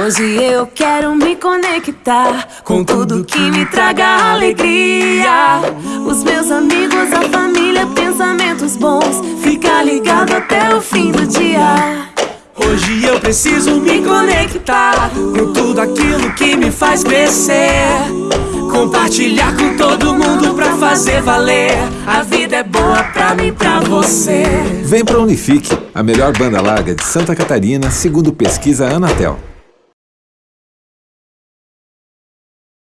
Hoje eu quero me conectar com tudo que me traga alegria. Os meus amigos, a família, pensamentos bons. fica ligado até o fim do dia. Hoje eu preciso me conectar com tudo aquilo que me faz crescer. Compartilhar com todo mundo pra fazer valer. A vida é boa pra mim, pra você. Vem pra Unifique, a melhor banda larga de Santa Catarina, segundo pesquisa Anatel.